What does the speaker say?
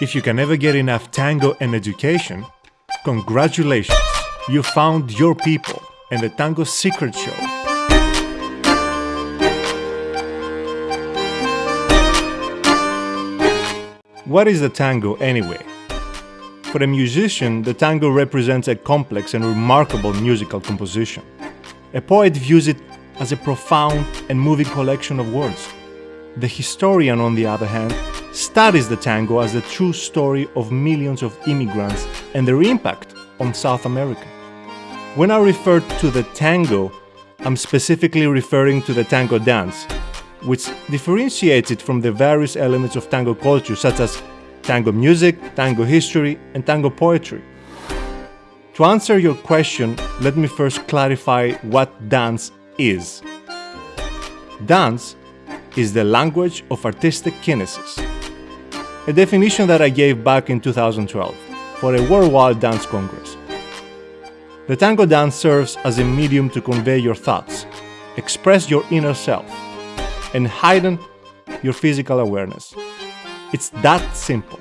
If you can never get enough tango and education, congratulations! You found your people and the Tango Secret Show. What is the tango anyway? For a musician, the tango represents a complex and remarkable musical composition. A poet views it as a profound and moving collection of words. The historian, on the other hand, studies the tango as the true story of millions of immigrants and their impact on South America. When I refer to the tango, I'm specifically referring to the tango dance, which differentiates it from the various elements of tango culture such as tango music, tango history, and tango poetry. To answer your question, let me first clarify what dance is. Dance is the language of artistic kinesis, a definition that I gave back in 2012 for a worldwide dance congress. The tango dance serves as a medium to convey your thoughts, express your inner self, and heighten your physical awareness. It's that simple.